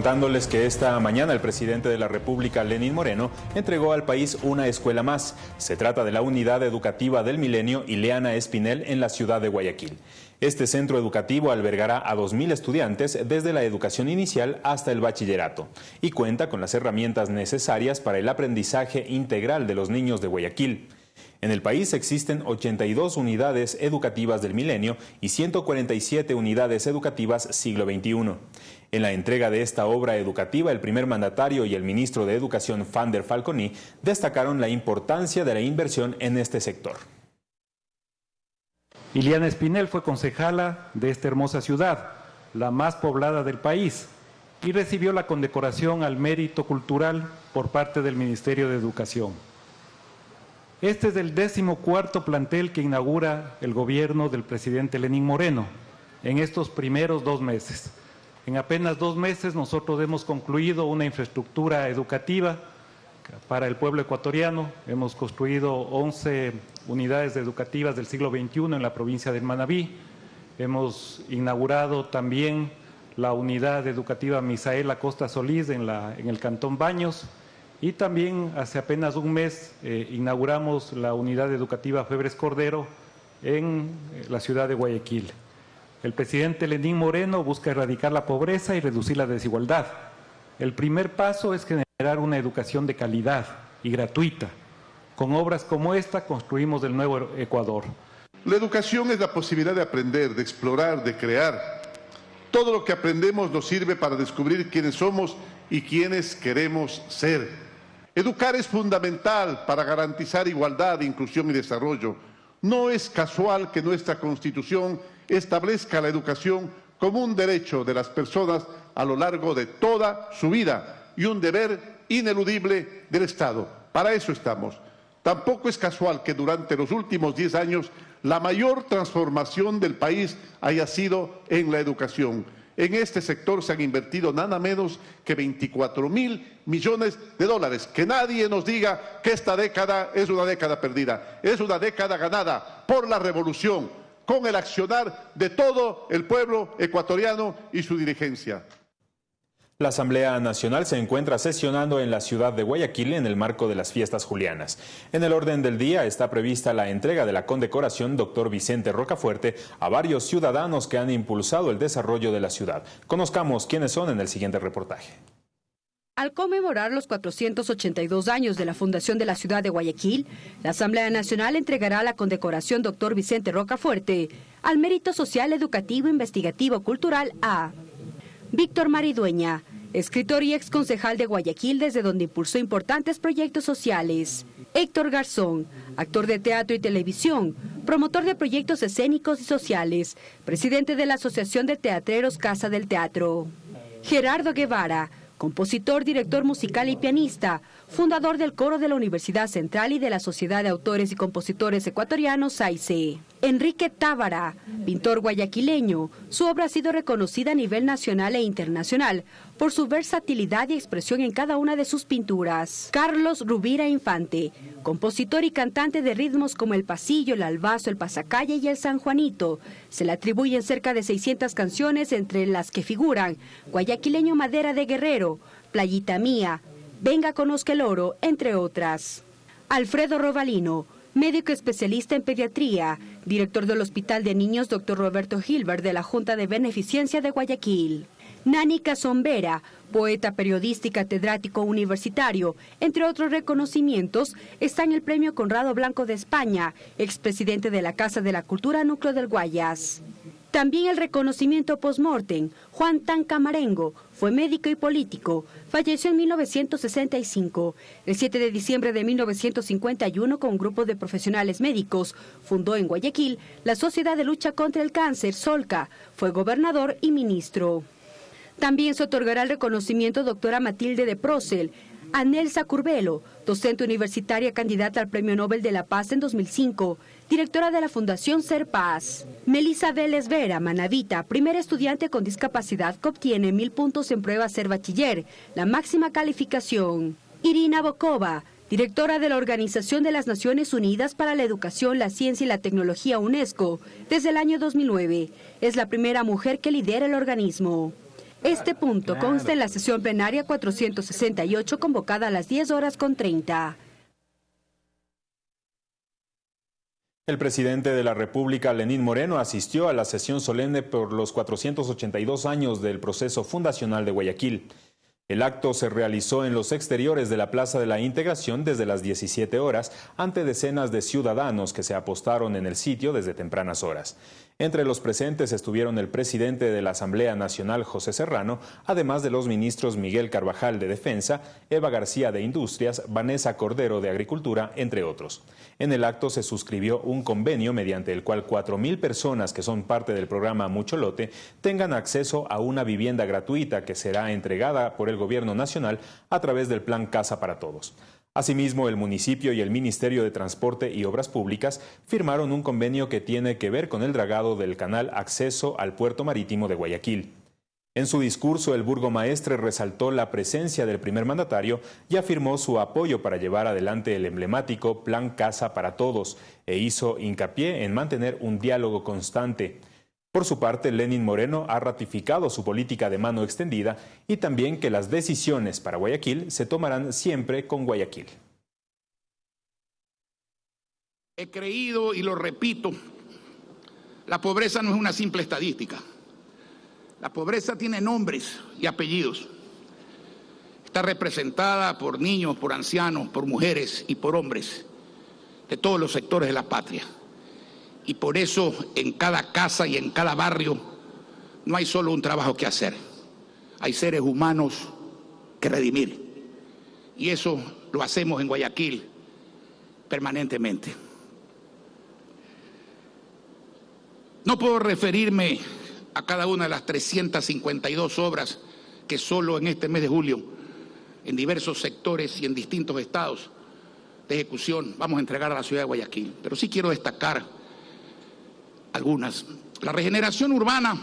contándoles que esta mañana el presidente de la República, Lenín Moreno, entregó al país una escuela más. Se trata de la Unidad Educativa del Milenio Ileana Espinel en la ciudad de Guayaquil. Este centro educativo albergará a 2.000 estudiantes desde la educación inicial hasta el bachillerato y cuenta con las herramientas necesarias para el aprendizaje integral de los niños de Guayaquil. En el país existen 82 unidades educativas del milenio y 147 unidades educativas siglo XXI. En la entrega de esta obra educativa, el primer mandatario y el ministro de Educación, Fander Falconi, destacaron la importancia de la inversión en este sector. Iliana Espinel fue concejala de esta hermosa ciudad, la más poblada del país, y recibió la condecoración al mérito cultural por parte del Ministerio de Educación. Este es el décimo cuarto plantel que inaugura el gobierno del presidente Lenín Moreno en estos primeros dos meses. En apenas dos meses nosotros hemos concluido una infraestructura educativa para el pueblo ecuatoriano. Hemos construido 11 unidades educativas del siglo XXI en la provincia de Manabí. Hemos inaugurado también la unidad educativa Misael Acosta Solís en, la, en el Cantón Baños. Y también hace apenas un mes eh, inauguramos la unidad educativa Febres Cordero en eh, la ciudad de Guayaquil. El presidente Lenín Moreno busca erradicar la pobreza y reducir la desigualdad. El primer paso es generar una educación de calidad y gratuita. Con obras como esta construimos el nuevo Ecuador. La educación es la posibilidad de aprender, de explorar, de crear. Todo lo que aprendemos nos sirve para descubrir quiénes somos y quiénes queremos ser. Educar es fundamental para garantizar igualdad, inclusión y desarrollo. No es casual que nuestra Constitución establezca la educación como un derecho de las personas a lo largo de toda su vida y un deber ineludible del Estado. Para eso estamos. Tampoco es casual que durante los últimos diez años la mayor transformación del país haya sido en la educación. En este sector se han invertido nada menos que 24 mil millones de dólares. Que nadie nos diga que esta década es una década perdida. Es una década ganada por la revolución, con el accionar de todo el pueblo ecuatoriano y su dirigencia. La Asamblea Nacional se encuentra sesionando en la ciudad de Guayaquil en el marco de las fiestas julianas. En el orden del día está prevista la entrega de la condecoración Dr. Vicente Rocafuerte a varios ciudadanos que han impulsado el desarrollo de la ciudad. Conozcamos quiénes son en el siguiente reportaje. Al conmemorar los 482 años de la fundación de la ciudad de Guayaquil, la Asamblea Nacional entregará la condecoración Dr. Vicente Rocafuerte al mérito social, educativo, investigativo, cultural a Víctor Maridueña, escritor y ex concejal de Guayaquil desde donde impulsó importantes proyectos sociales. Héctor Garzón, actor de teatro y televisión, promotor de proyectos escénicos y sociales, presidente de la Asociación de Teatreros Casa del Teatro. Gerardo Guevara, compositor, director musical y pianista, fundador del coro de la Universidad Central y de la Sociedad de Autores y Compositores Ecuatorianos, SAICE. Enrique Tábara, pintor guayaquileño, su obra ha sido reconocida a nivel nacional e internacional por su versatilidad y expresión en cada una de sus pinturas. Carlos Rubira Infante, compositor y cantante de ritmos como el pasillo, el albazo, el pasacalle y el San Juanito. Se le atribuyen cerca de 600 canciones entre las que figuran Guayaquileño Madera de Guerrero, Playita Mía, Venga conozca el oro, entre otras. Alfredo Robalino, médico especialista en pediatría, director del Hospital de Niños Dr. Roberto Gilbert de la Junta de Beneficencia de Guayaquil. Nani Casombera, poeta periodista y universitario, entre otros reconocimientos, está en el Premio Conrado Blanco de España, expresidente de la Casa de la Cultura Núcleo del Guayas. También el reconocimiento post-mortem. Juan Tancamarengo fue médico y político. Falleció en 1965. El 7 de diciembre de 1951, con un grupo de profesionales médicos, fundó en Guayaquil la Sociedad de Lucha contra el Cáncer, Solca. Fue gobernador y ministro. También se otorgará el reconocimiento doctora Matilde de Procel, a Nelsa Curbelo, docente universitaria candidata al Premio Nobel de la Paz en 2005, directora de la Fundación Ser Paz. Melissa Vélez Vera, Manavita, primera estudiante con discapacidad que obtiene mil puntos en prueba Ser Bachiller, la máxima calificación. Irina Bokova, directora de la Organización de las Naciones Unidas para la Educación, la Ciencia y la Tecnología UNESCO, desde el año 2009. Es la primera mujer que lidera el organismo. Este punto consta en la sesión plenaria 468 convocada a las 10 horas con 30. El presidente de la República, Lenín Moreno, asistió a la sesión solemne por los 482 años del proceso fundacional de Guayaquil. El acto se realizó en los exteriores de la Plaza de la Integración desde las 17 horas ante decenas de ciudadanos que se apostaron en el sitio desde tempranas horas. Entre los presentes estuvieron el presidente de la Asamblea Nacional, José Serrano, además de los ministros Miguel Carvajal de Defensa, Eva García de Industrias, Vanessa Cordero de Agricultura, entre otros. En el acto se suscribió un convenio mediante el cual 4.000 personas que son parte del programa Mucho Lote tengan acceso a una vivienda gratuita que será entregada por el Gobierno Nacional a través del Plan Casa para Todos. Asimismo, el municipio y el Ministerio de Transporte y Obras Públicas firmaron un convenio que tiene que ver con el dragado del canal Acceso al Puerto Marítimo de Guayaquil. En su discurso, el burgomaestre resaltó la presencia del primer mandatario y afirmó su apoyo para llevar adelante el emblemático Plan Casa para Todos e hizo hincapié en mantener un diálogo constante. Por su parte, Lenin Moreno ha ratificado su política de mano extendida y también que las decisiones para Guayaquil se tomarán siempre con Guayaquil. He creído y lo repito, la pobreza no es una simple estadística. La pobreza tiene nombres y apellidos. Está representada por niños, por ancianos, por mujeres y por hombres de todos los sectores de la patria. Y por eso en cada casa y en cada barrio no hay solo un trabajo que hacer, hay seres humanos que redimir. Y eso lo hacemos en Guayaquil permanentemente. No puedo referirme a cada una de las 352 obras que solo en este mes de julio, en diversos sectores y en distintos estados de ejecución, vamos a entregar a la ciudad de Guayaquil. Pero sí quiero destacar algunas. La regeneración urbana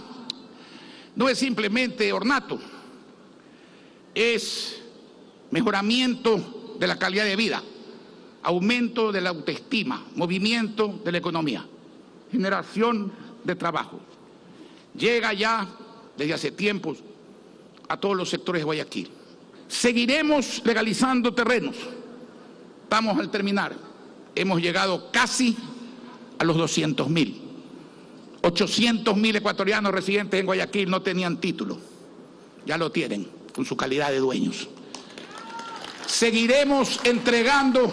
no es simplemente ornato, es mejoramiento de la calidad de vida, aumento de la autoestima, movimiento de la economía, generación de trabajo. Llega ya desde hace tiempos a todos los sectores de Guayaquil. Seguiremos legalizando terrenos. Estamos al terminar. Hemos llegado casi a los 200 mil. 800 mil ecuatorianos residentes en Guayaquil no tenían título. Ya lo tienen, con su calidad de dueños. Seguiremos entregando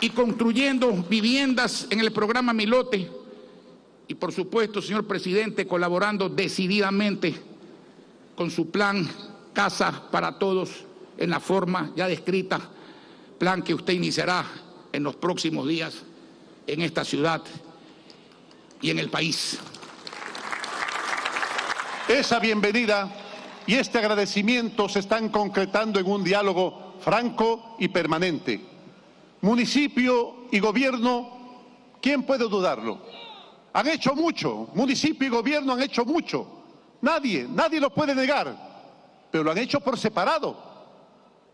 y construyendo viviendas en el programa Milote y por supuesto, señor presidente, colaborando decididamente con su plan Casa para Todos en la forma ya descrita, plan que usted iniciará en los próximos días en esta ciudad y en el país. Esa bienvenida y este agradecimiento se están concretando en un diálogo franco y permanente. Municipio y gobierno, ¿quién puede dudarlo? Han hecho mucho, municipio y gobierno han hecho mucho. Nadie, nadie lo puede negar, pero lo han hecho por separado.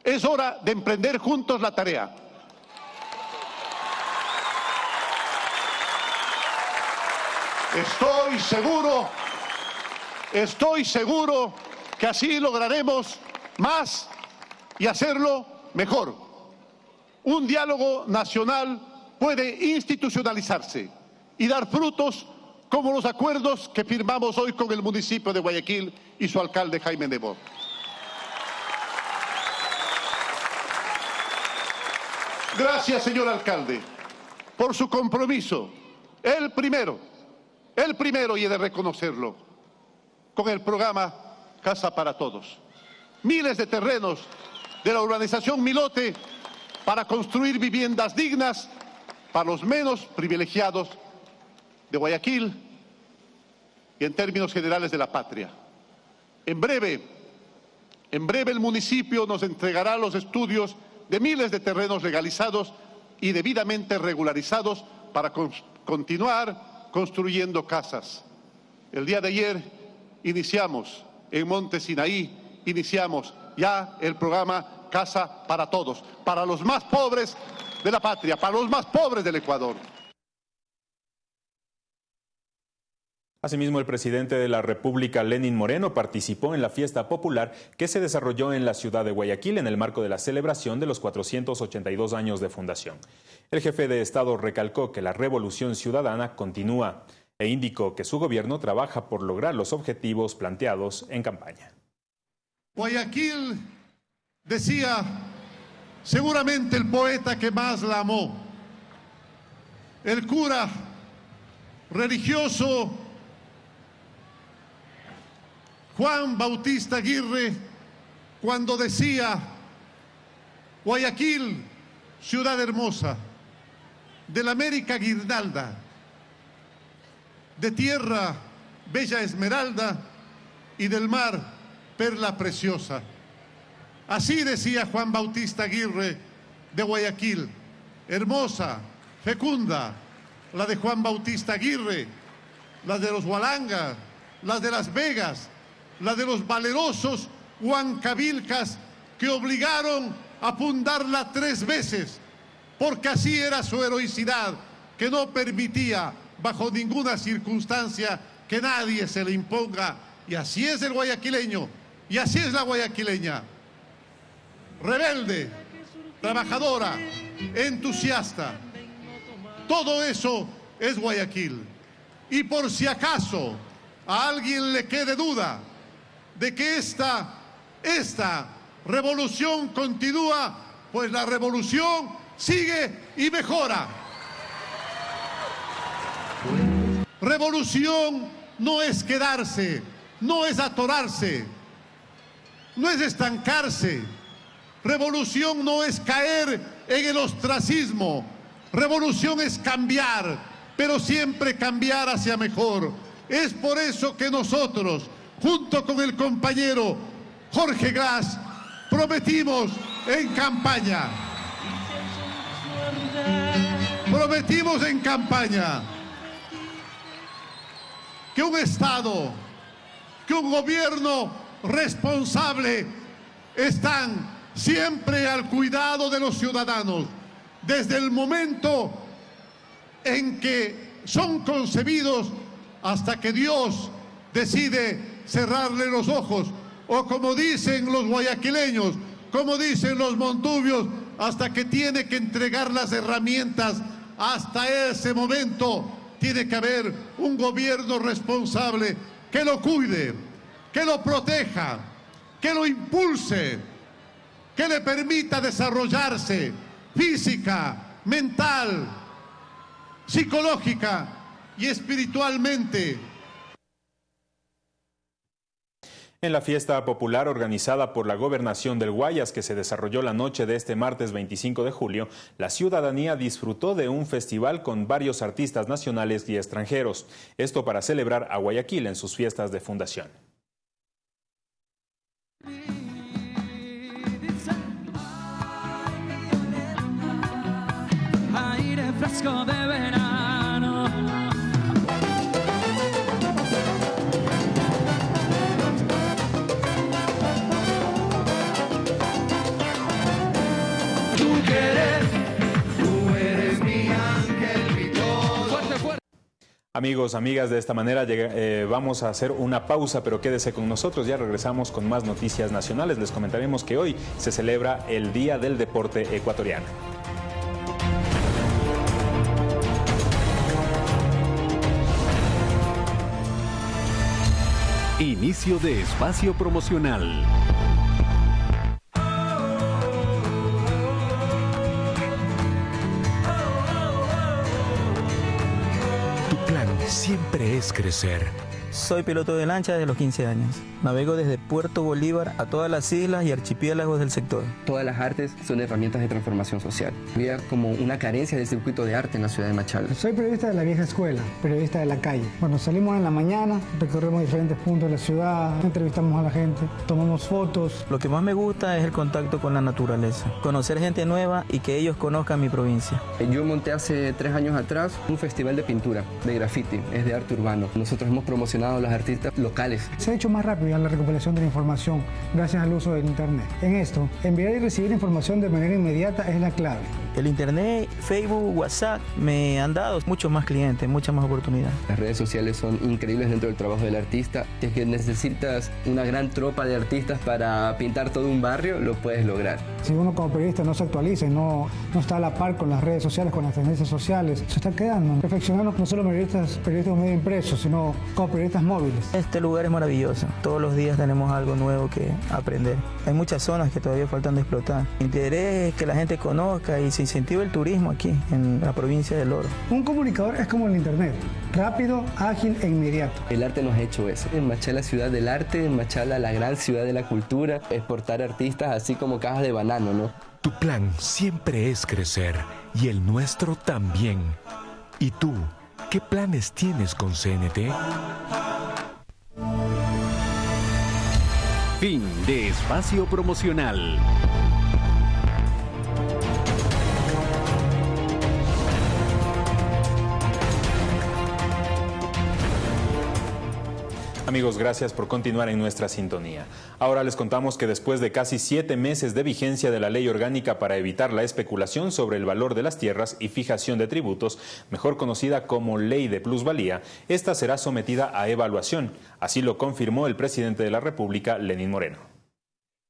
Es hora de emprender juntos la tarea. Estoy seguro, estoy seguro que así lograremos más y hacerlo mejor. Un diálogo nacional puede institucionalizarse y dar frutos como los acuerdos que firmamos hoy con el municipio de Guayaquil y su alcalde Jaime Nebot. Gracias, señor alcalde, por su compromiso. El primero el primero, y he de reconocerlo, con el programa Casa para Todos. Miles de terrenos de la urbanización Milote para construir viviendas dignas para los menos privilegiados de Guayaquil y en términos generales de la patria. En breve, en breve el municipio nos entregará los estudios de miles de terrenos legalizados y debidamente regularizados para continuar construyendo casas. El día de ayer iniciamos en Monte Sinaí, iniciamos ya el programa Casa para Todos, para los más pobres de la patria, para los más pobres del Ecuador. Asimismo, el presidente de la República, Lenin Moreno, participó en la fiesta popular que se desarrolló en la ciudad de Guayaquil en el marco de la celebración de los 482 años de fundación. El jefe de Estado recalcó que la revolución ciudadana continúa e indicó que su gobierno trabaja por lograr los objetivos planteados en campaña. Guayaquil decía seguramente el poeta que más la amó, el cura religioso Juan Bautista Aguirre cuando decía, Guayaquil, ciudad hermosa, de la América guirnalda, de tierra bella esmeralda y del mar perla preciosa. Así decía Juan Bautista Aguirre de Guayaquil, hermosa, fecunda, la de Juan Bautista Aguirre, la de los Hualangas, las de Las Vegas, la de los valerosos huancavilcas que obligaron a fundarla tres veces, porque así era su heroicidad, que no permitía bajo ninguna circunstancia que nadie se le imponga. Y así es el guayaquileño, y así es la guayaquileña. Rebelde, trabajadora, entusiasta. Todo eso es Guayaquil. Y por si acaso a alguien le quede duda, de que esta, esta revolución continúa, pues la revolución sigue y mejora. Revolución no es quedarse, no es atorarse, no es estancarse. Revolución no es caer en el ostracismo. Revolución es cambiar, pero siempre cambiar hacia mejor. Es por eso que nosotros, junto con el compañero Jorge Glass, prometimos en campaña, prometimos en campaña que un Estado, que un gobierno responsable están siempre al cuidado de los ciudadanos, desde el momento en que son concebidos hasta que Dios decide cerrarle los ojos, o como dicen los guayaquileños, como dicen los montubios, hasta que tiene que entregar las herramientas, hasta ese momento tiene que haber un gobierno responsable que lo cuide, que lo proteja, que lo impulse, que le permita desarrollarse física, mental, psicológica y espiritualmente En la fiesta popular organizada por la Gobernación del Guayas que se desarrolló la noche de este martes 25 de julio, la ciudadanía disfrutó de un festival con varios artistas nacionales y extranjeros. Esto para celebrar a Guayaquil en sus fiestas de fundación. Amigos, amigas, de esta manera eh, vamos a hacer una pausa, pero quédese con nosotros, ya regresamos con más noticias nacionales. Les comentaremos que hoy se celebra el Día del Deporte Ecuatoriano. Inicio de espacio promocional. Siempre es crecer. Soy piloto de lancha desde los 15 años. Navego desde Puerto Bolívar a todas las islas y archipiélagos del sector. Todas las artes son herramientas de transformación social. Había como una carencia del circuito de arte en la ciudad de Machala. Soy periodista de la vieja escuela, periodista de la calle. Bueno, salimos en la mañana, recorremos diferentes puntos de la ciudad, entrevistamos a la gente, tomamos fotos. Lo que más me gusta es el contacto con la naturaleza, conocer gente nueva y que ellos conozcan mi provincia. Yo monté hace tres años atrás un festival de pintura, de graffiti, es de arte urbano. Nosotros hemos promocionado a los artistas locales. Se ha hecho más rápido la recuperación de la información gracias al uso del Internet. En esto, enviar y recibir información de manera inmediata es la clave. El Internet, Facebook, WhatsApp me han dado muchos más clientes, muchas más oportunidades. Las redes sociales son increíbles dentro del trabajo del artista. Es que necesitas una gran tropa de artistas para pintar todo un barrio, lo puedes lograr. Si uno como periodista no se actualiza y no, no está a la par con las redes sociales, con las tendencias sociales, se está quedando. Perfeccionando no solo periodistas, periodistas medio impresos, sino como periodistas móviles. Este lugar es maravilloso. Todos los días tenemos algo nuevo que aprender. Hay muchas zonas que todavía faltan de explotar. Mi interés es que la gente conozca y se incentive el turismo aquí, en la provincia del Oro. Un comunicador es como el Internet, rápido, ágil e inmediato. El arte nos ha hecho eso. En Machala, ciudad del arte, en Machala, la gran ciudad de la cultura, exportar artistas así como cajas de banano, ¿no? Tu plan siempre es crecer y el nuestro también. ¿Y tú, qué planes tienes con CNT? Fin de espacio promocional. Amigos, gracias por continuar en nuestra sintonía. Ahora les contamos que después de casi siete meses de vigencia de la ley orgánica para evitar la especulación sobre el valor de las tierras y fijación de tributos, mejor conocida como ley de plusvalía, esta será sometida a evaluación. Así lo confirmó el presidente de la República, Lenín Moreno.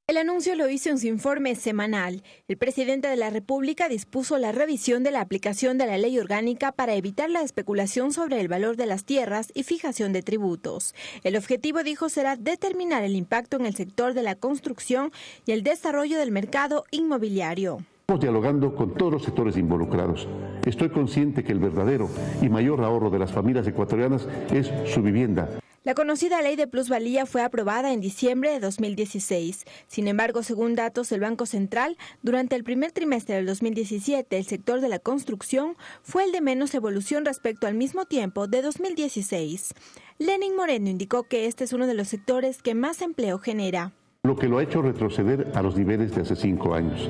El anuncio lo hizo en su informe semanal. El presidente de la República dispuso la revisión de la aplicación de la ley orgánica para evitar la especulación sobre el valor de las tierras y fijación de tributos. El objetivo, dijo, será determinar el impacto en el sector de la construcción y el desarrollo del mercado inmobiliario. Estamos dialogando con todos los sectores involucrados. Estoy consciente que el verdadero y mayor ahorro de las familias ecuatorianas es su vivienda. La conocida ley de plusvalía fue aprobada en diciembre de 2016. Sin embargo, según datos del Banco Central, durante el primer trimestre del 2017, el sector de la construcción fue el de menos evolución respecto al mismo tiempo de 2016. Lenin Moreno indicó que este es uno de los sectores que más empleo genera. Lo que lo ha hecho retroceder a los niveles de hace cinco años.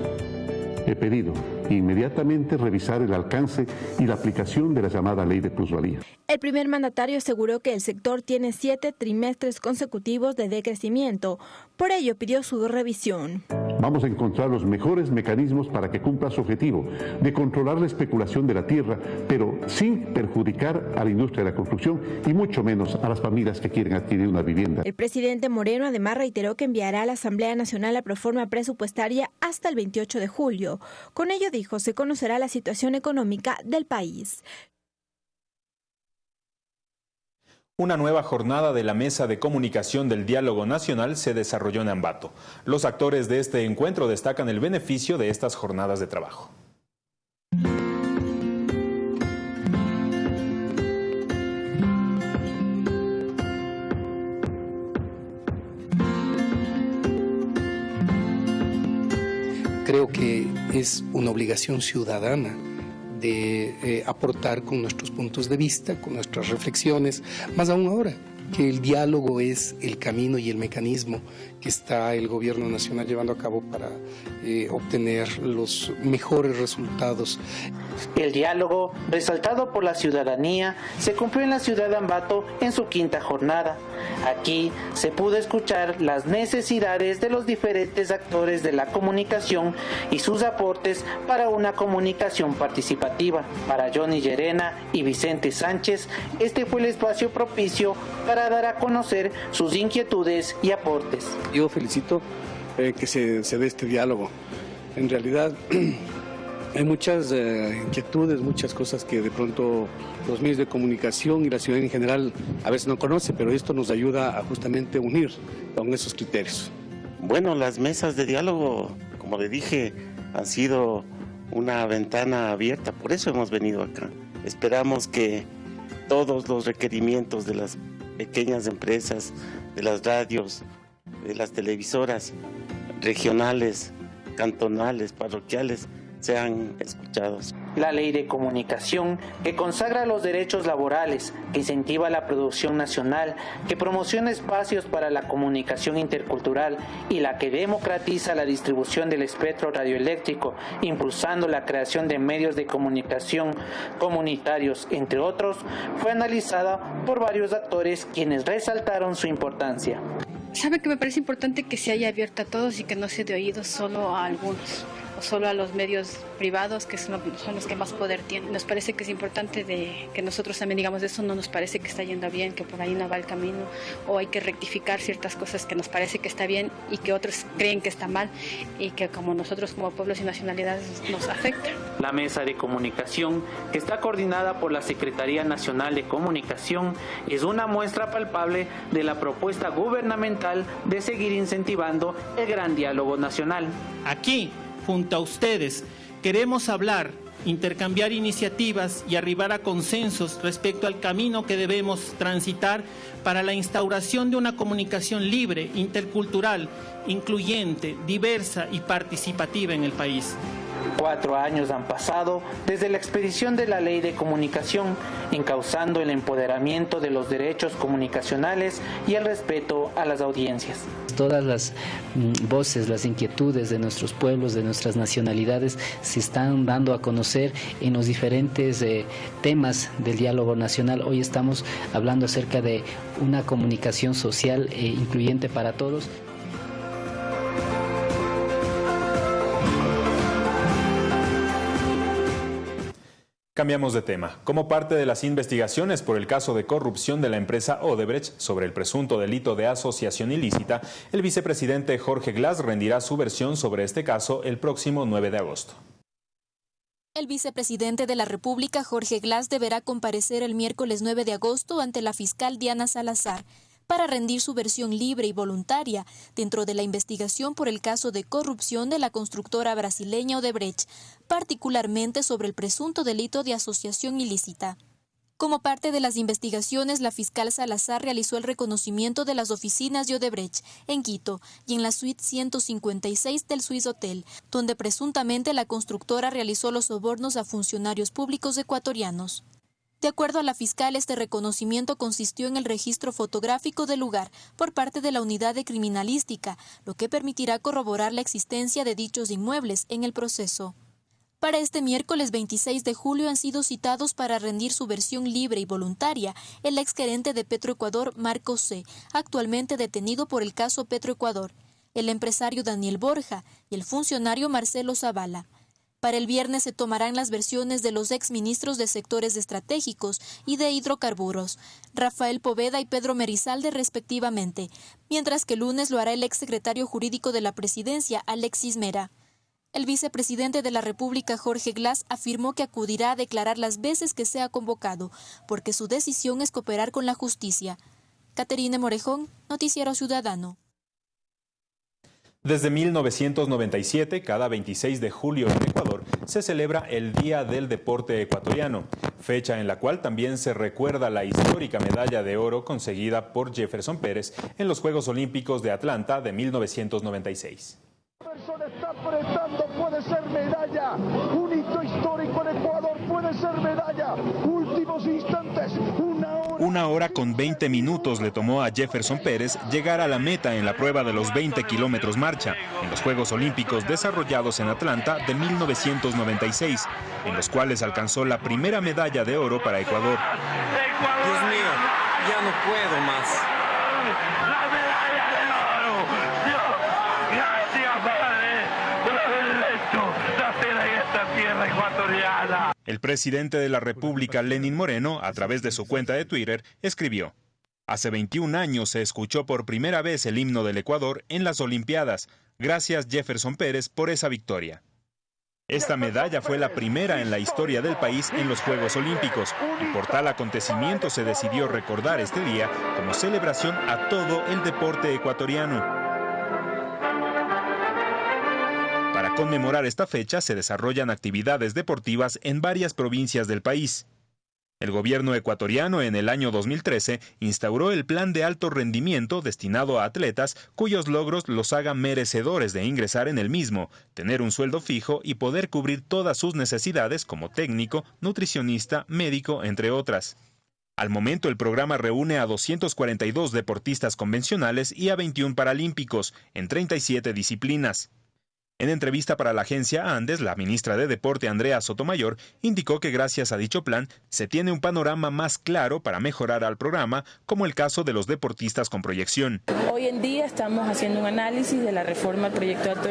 He pedido inmediatamente revisar el alcance y la aplicación de la llamada ley de plusvalía. El primer mandatario aseguró que el sector tiene siete trimestres consecutivos de decrecimiento, por ello pidió su revisión. Vamos a encontrar los mejores mecanismos para que cumpla su objetivo de controlar la especulación de la tierra, pero sin perjudicar a la industria de la construcción y mucho menos a las familias que quieren adquirir una vivienda. El presidente Moreno además reiteró que enviará a la Asamblea Nacional la proforma presupuestaria hasta el 28 de julio. Con ello dijo se conocerá la situación económica del país. Una nueva jornada de la Mesa de Comunicación del Diálogo Nacional se desarrolló en Ambato. Los actores de este encuentro destacan el beneficio de estas jornadas de trabajo. Creo que es una obligación ciudadana de eh, aportar con nuestros puntos de vista, con nuestras reflexiones, más aún ahora que el diálogo es el camino y el mecanismo que está el gobierno nacional llevando a cabo para eh, obtener los mejores resultados. El diálogo, resaltado por la ciudadanía, se cumplió en la ciudad de Ambato en su quinta jornada. Aquí se pudo escuchar las necesidades de los diferentes actores de la comunicación y sus aportes para una comunicación participativa. Para Johnny Llerena y Vicente Sánchez, este fue el espacio propicio para dar a conocer sus inquietudes y aportes. Yo felicito eh, que se, se dé este diálogo. En realidad hay muchas eh, inquietudes, muchas cosas que de pronto los medios de comunicación y la ciudad en general a veces no conocen, pero esto nos ayuda a justamente unir con esos criterios. Bueno, las mesas de diálogo, como le dije, han sido una ventana abierta, por eso hemos venido acá. Esperamos que todos los requerimientos de las pequeñas empresas, de las radios, de las televisoras regionales, cantonales, parroquiales, sean escuchados. La ley de comunicación que consagra los derechos laborales, que incentiva la producción nacional, que promociona espacios para la comunicación intercultural y la que democratiza la distribución del espectro radioeléctrico, impulsando la creación de medios de comunicación comunitarios, entre otros, fue analizada por varios actores quienes resaltaron su importancia. Sabe que me parece importante que se haya abierto a todos y que no se de oídos solo a algunos o solo a los medios privados, que son, los que más poder tienen. Nos parece que es importante de que nosotros también digamos eso, no nos parece que está yendo bien, que por ahí no va el camino, o hay que rectificar ciertas cosas que nos parece que está bien y que otros creen que está mal y que como nosotros como pueblos y nacionalidades nos afecta. La mesa de comunicación, que está coordinada por la Secretaría Nacional de Comunicación, es una muestra palpable de la propuesta gubernamental de seguir incentivando el gran diálogo nacional. Aquí junto a ustedes queremos hablar, intercambiar iniciativas y arribar a consensos respecto al camino que debemos transitar para la instauración de una comunicación libre, intercultural, incluyente, diversa y participativa en el país. Cuatro años han pasado desde la expedición de la ley de comunicación, encauzando el empoderamiento de los derechos comunicacionales y el respeto a las audiencias. Todas las mm, voces, las inquietudes de nuestros pueblos, de nuestras nacionalidades, se están dando a conocer en los diferentes eh, temas del diálogo nacional. Hoy estamos hablando acerca de una comunicación social e incluyente para todos. Cambiamos de tema. Como parte de las investigaciones por el caso de corrupción de la empresa Odebrecht sobre el presunto delito de asociación ilícita, el vicepresidente Jorge Glass rendirá su versión sobre este caso el próximo 9 de agosto. El vicepresidente de la República, Jorge Glass, deberá comparecer el miércoles 9 de agosto ante la fiscal Diana Salazar para rendir su versión libre y voluntaria dentro de la investigación por el caso de corrupción de la constructora brasileña Odebrecht, particularmente sobre el presunto delito de asociación ilícita. Como parte de las investigaciones, la fiscal Salazar realizó el reconocimiento de las oficinas de Odebrecht en Quito y en la suite 156 del Swiss Hotel, donde presuntamente la constructora realizó los sobornos a funcionarios públicos ecuatorianos. De acuerdo a la fiscal, este reconocimiento consistió en el registro fotográfico del lugar por parte de la unidad de criminalística, lo que permitirá corroborar la existencia de dichos inmuebles en el proceso. Para este miércoles 26 de julio han sido citados para rendir su versión libre y voluntaria el exgerente de Petroecuador, Marco C., actualmente detenido por el caso Petroecuador, el empresario Daniel Borja y el funcionario Marcelo Zavala. Para el viernes se tomarán las versiones de los exministros de sectores estratégicos y de hidrocarburos, Rafael Poveda y Pedro Merizalde respectivamente, mientras que el lunes lo hará el exsecretario jurídico de la presidencia, Alexis Mera. El vicepresidente de la República, Jorge Glass, afirmó que acudirá a declarar las veces que sea convocado, porque su decisión es cooperar con la justicia. Caterine Morejón, Noticiero Ciudadano. Desde 1997, cada 26 de julio en Ecuador, se celebra el Día del Deporte Ecuatoriano, fecha en la cual también se recuerda la histórica medalla de oro conseguida por Jefferson Pérez en los Juegos Olímpicos de Atlanta de 1996 está apretando, puede ser medalla. Un hito histórico en Ecuador, puede ser medalla. Últimos instantes, hora. Una hora con 20 minutos le tomó a Jefferson Pérez llegar a la meta en la prueba de los 20 kilómetros marcha en los Juegos Olímpicos desarrollados en Atlanta de 1996, en los cuales alcanzó la primera medalla de oro para Ecuador. Dios mío, ya no puedo más. El presidente de la República, Lenin Moreno, a través de su cuenta de Twitter, escribió, Hace 21 años se escuchó por primera vez el himno del Ecuador en las Olimpiadas. Gracias Jefferson Pérez por esa victoria. Esta medalla fue la primera en la historia del país en los Juegos Olímpicos y por tal acontecimiento se decidió recordar este día como celebración a todo el deporte ecuatoriano. Conmemorar esta fecha se desarrollan actividades deportivas en varias provincias del país. El gobierno ecuatoriano en el año 2013 instauró el plan de alto rendimiento destinado a atletas cuyos logros los hagan merecedores de ingresar en el mismo, tener un sueldo fijo y poder cubrir todas sus necesidades como técnico, nutricionista, médico, entre otras. Al momento el programa reúne a 242 deportistas convencionales y a 21 paralímpicos en 37 disciplinas. En entrevista para la agencia Andes, la ministra de Deporte Andrea Sotomayor indicó que gracias a dicho plan se tiene un panorama más claro para mejorar al programa, como el caso de los deportistas con proyección. Hoy en día estamos haciendo un análisis de la reforma al proyecto de alto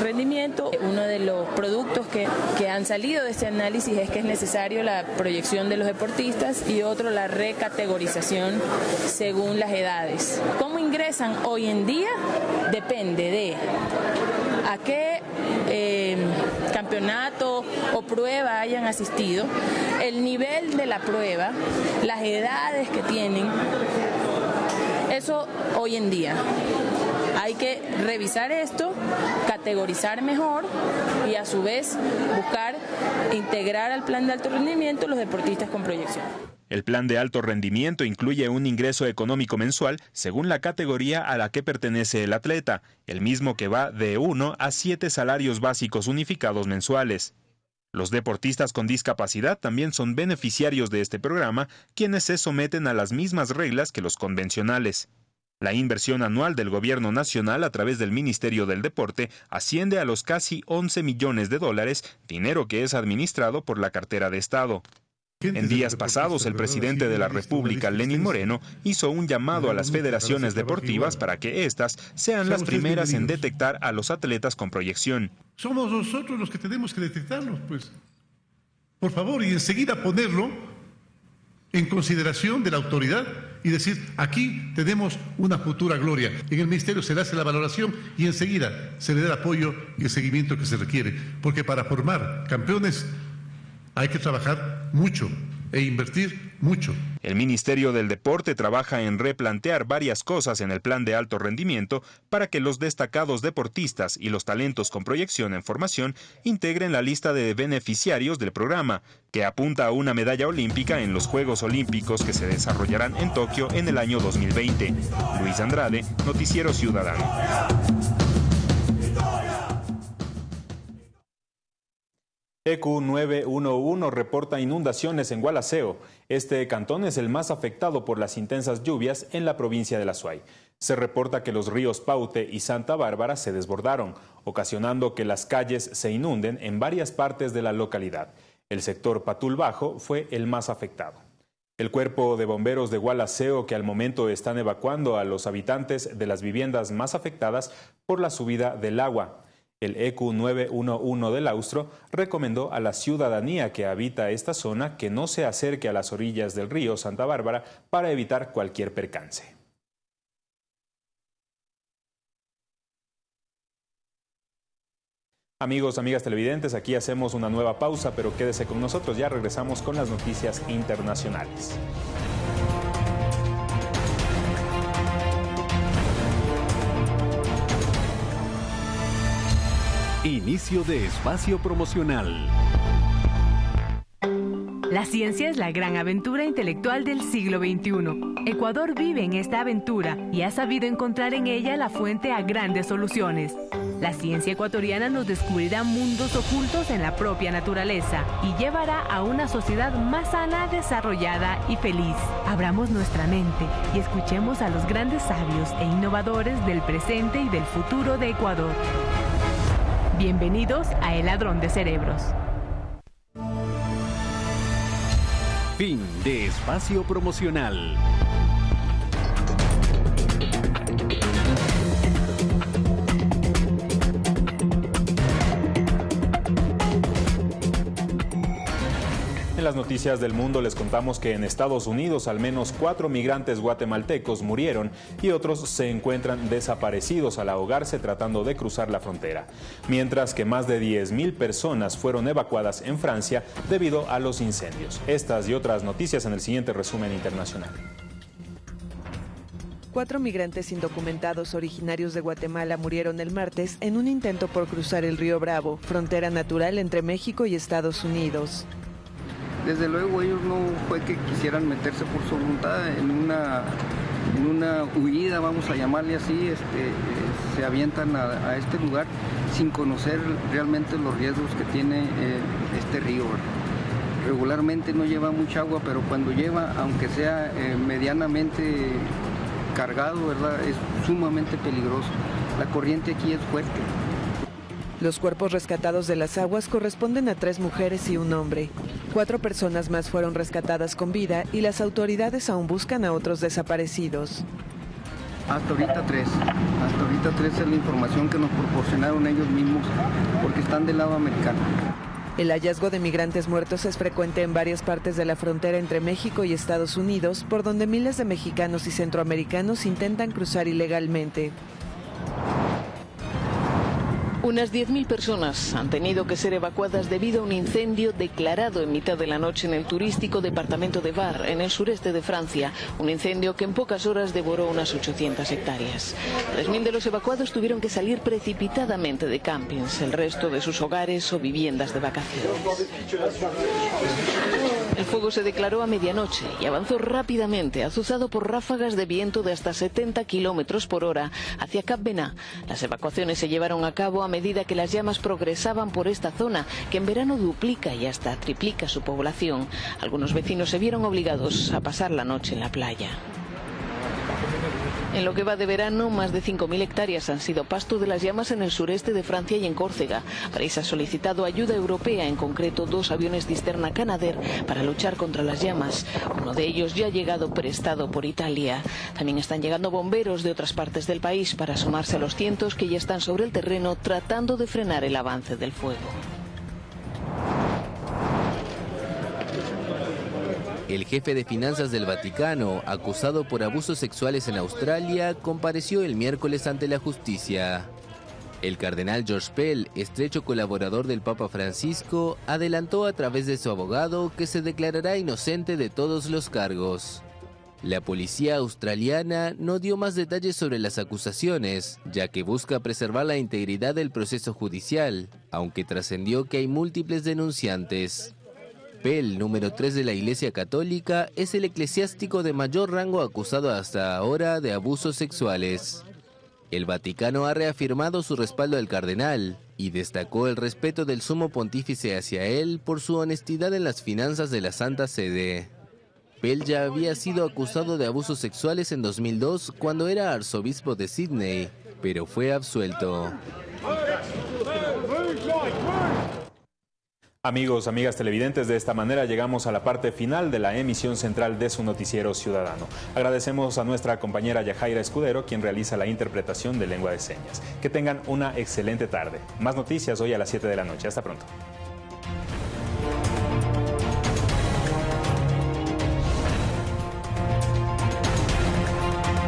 rendimiento. Uno de los productos que, que han salido de este análisis es que es necesario la proyección de los deportistas y otro la recategorización según las edades. ¿Cómo ingresan hoy en día? Depende de a qué eh, campeonato o prueba hayan asistido, el nivel de la prueba, las edades que tienen, eso hoy en día. Hay que revisar esto, categorizar mejor y a su vez buscar integrar al plan de alto rendimiento los deportistas con proyección. El plan de alto rendimiento incluye un ingreso económico mensual según la categoría a la que pertenece el atleta, el mismo que va de 1 a 7 salarios básicos unificados mensuales. Los deportistas con discapacidad también son beneficiarios de este programa, quienes se someten a las mismas reglas que los convencionales. La inversión anual del gobierno nacional a través del Ministerio del Deporte asciende a los casi 11 millones de dólares, dinero que es administrado por la cartera de Estado. En días pasados, el presidente de la República, Lenín Moreno, hizo un llamado a las federaciones deportivas para que éstas sean las primeras en detectar a los atletas con proyección. Somos nosotros los que tenemos que detectarlos, pues. Por favor, y enseguida ponerlo en consideración de la autoridad y decir, aquí tenemos una futura gloria. En el ministerio se le hace la valoración y enseguida se le da el apoyo y el seguimiento que se requiere. Porque para formar campeones hay que trabajar mucho e invertir mucho. El Ministerio del Deporte trabaja en replantear varias cosas en el plan de alto rendimiento para que los destacados deportistas y los talentos con proyección en formación integren la lista de beneficiarios del programa, que apunta a una medalla olímpica en los Juegos Olímpicos que se desarrollarán en Tokio en el año 2020. Luis Andrade, Noticiero Ciudadano. EQ911 reporta inundaciones en Gualaceo. Este cantón es el más afectado por las intensas lluvias en la provincia de La Suay. Se reporta que los ríos Paute y Santa Bárbara se desbordaron, ocasionando que las calles se inunden en varias partes de la localidad. El sector Patul Bajo fue el más afectado. El cuerpo de bomberos de Gualaceo, que al momento están evacuando a los habitantes de las viviendas más afectadas por la subida del agua. El EQ 911 del Austro recomendó a la ciudadanía que habita esta zona que no se acerque a las orillas del río Santa Bárbara para evitar cualquier percance. Amigos, amigas televidentes, aquí hacemos una nueva pausa, pero quédese con nosotros, ya regresamos con las noticias internacionales. Inicio de espacio promocional. La ciencia es la gran aventura intelectual del siglo XXI. Ecuador vive en esta aventura y ha sabido encontrar en ella la fuente a grandes soluciones. La ciencia ecuatoriana nos descubrirá mundos ocultos en la propia naturaleza y llevará a una sociedad más sana, desarrollada y feliz. Abramos nuestra mente y escuchemos a los grandes sabios e innovadores del presente y del futuro de Ecuador. Bienvenidos a El Ladrón de Cerebros. Fin de espacio promocional. Las noticias del mundo les contamos que en Estados Unidos al menos cuatro migrantes guatemaltecos murieron y otros se encuentran desaparecidos al ahogarse tratando de cruzar la frontera, mientras que más de 10.000 personas fueron evacuadas en Francia debido a los incendios. Estas y otras noticias en el siguiente resumen internacional. Cuatro migrantes indocumentados originarios de Guatemala murieron el martes en un intento por cruzar el río Bravo, frontera natural entre México y Estados Unidos. Desde luego ellos no fue que quisieran meterse por su voluntad en una, en una huida, vamos a llamarle así, este, eh, se avientan a, este lugar sin conocer realmente los riesgos que tiene eh, este río. Regularmente no lleva mucha agua, pero cuando lleva, aunque sea eh, medianamente cargado, es sumamente peligroso. La corriente aquí es fuerte. Los cuerpos rescatados de las aguas corresponden a tres mujeres y un hombre. Cuatro personas más fueron rescatadas con vida y las autoridades aún buscan a otros desaparecidos. Hasta ahorita tres. Hasta ahorita tres es la información que nos proporcionaron ellos mismos porque están del lado americano. El hallazgo de migrantes muertos es frecuente en varias partes de la frontera entre México y Estados Unidos, por donde miles de mexicanos y centroamericanos intentan cruzar ilegalmente. Unas 10.000 personas han tenido que ser evacuadas debido a un incendio declarado en mitad de la noche en el turístico departamento de Var, en el sureste de Francia. Un incendio que en pocas horas devoró unas 800 hectáreas. 3.000 de los evacuados tuvieron que salir precipitadamente de campings, el resto de sus hogares o viviendas de vacaciones. El fuego se declaró a medianoche y avanzó rápidamente, azuzado por ráfagas de viento de hasta 70 kilómetros por hora hacia Cap. Las evacuaciones se llevaron a cabo a medida que las llamas progresaban por esta zona, que en verano duplica y hasta triplica su población. Algunos vecinos se vieron obligados a pasar la noche en la playa. En lo que va de verano, más de 5.000 hectáreas han sido pasto de las llamas en el sureste de Francia y en Córcega. París ha solicitado ayuda europea, en concreto dos aviones cisterna Canadair, para luchar contra las llamas. Uno de ellos ya ha llegado prestado por Italia. También están llegando bomberos de otras partes del país para sumarse a los cientos que ya están sobre el terreno tratando de frenar el avance del fuego. El jefe de finanzas del Vaticano, acusado por abusos sexuales en Australia, compareció el miércoles ante la justicia. El cardenal George Pell, estrecho colaborador del Papa Francisco, adelantó a través de su abogado que se declarará inocente de todos los cargos. La policía australiana no dio más detalles sobre las acusaciones, ya que busca preservar la integridad del proceso judicial, aunque trascendió que hay múltiples denunciantes. Pell, número 3 de la Iglesia Católica, es el eclesiástico de mayor rango acusado hasta ahora de abusos sexuales. El Vaticano ha reafirmado su respaldo al cardenal y destacó el respeto del sumo pontífice hacia él por su honestidad en las finanzas de la Santa Sede. Pell ya había sido acusado de abusos sexuales en 2002 cuando era arzobispo de Sydney, pero fue absuelto. Amigos, amigas televidentes, de esta manera llegamos a la parte final de la emisión central de su noticiero ciudadano. Agradecemos a nuestra compañera Yajaira Escudero, quien realiza la interpretación de lengua de señas. Que tengan una excelente tarde. Más noticias hoy a las 7 de la noche. Hasta pronto.